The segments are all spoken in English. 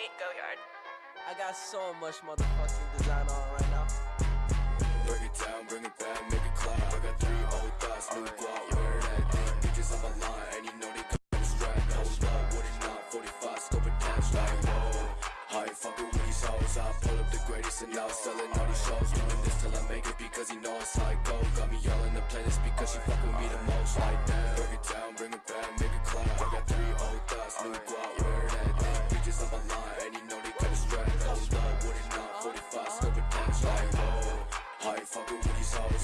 Hate Goyard. I got so much motherfucking design on right now. Break it down, bring it back, make it clap. I got three old thoughts, new guap, where that thing. Bitches on my line, and you know they come strap. Hold up, what it not, 45, scope it down, like whoa. I ain't fucking with these hoes, I pull up the greatest and now selling all these shows. Doing this till I make it because you know it's how it go. Got me all in the playlist because she fuck with me the most, like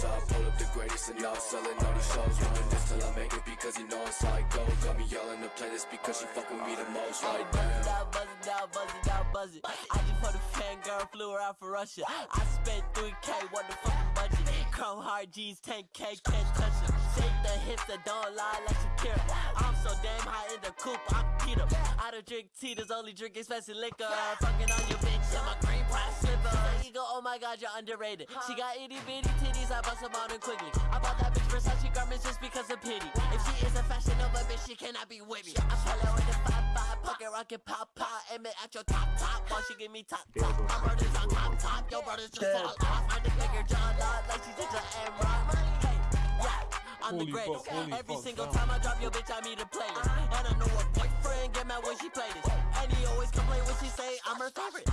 with I pull up the greatest and now selling all these shows Doing this till I make it because you know it's how it go Got me all in the playlist because she fucking with me the most Hey, Like buzz it damn out, buzz it out, buzz it out, buzz it. I just for the fangirl, flew her out for Russia. I spent 3K, what the fucking budget? Chrome Heart G's, 10K, can't touch it. Shake the hips that don't lie like Shakira. I'm so damn high in the coupe, I'm keto. I don't drink tea, there's only drink expensive liquor. Fucking on your bitch, in my green pride slipper. You go, oh my god, you're underrated. She got itty bitty titties, I bust them out and quickly. I bought that bitch Versace garments just because of pity. If she is a fashion Nova bitch, she cannot be with me. I pull her with a five five, pocket rocket pop pop, aim it at your top top. While she give me top top, my brothers on top top, your brothers just fall off. I just make her jaw lock like she's just an Rock. Hey, yeah. I'm the Holy greatest. fuck, Every fuck, single damn. time I drop your bitch, I meet a playlist. And I know her boyfriend get mad when she play this. And he always complain when she say I'm her favorite.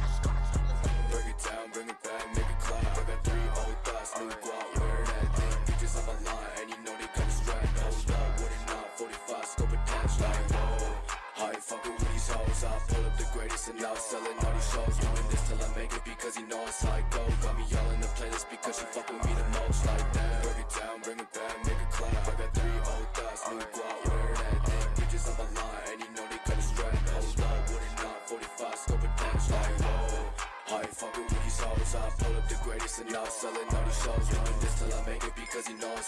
Break it down, bring it back, make it clap and selling all these shows Doing this till I make it because you know it go Got me all in the playlist because she fucking with me the most Like that. Break it down, bring it back, make it clap. I got three old thoughts, new guap, where that thing Bitches on my line, and you know they come strap Hold up, what it not, 45, scope it down, like whoa. I ain't fucking with these hoes? I pull up the greatest and now selling all these shows. Doing this till I make it because you know how it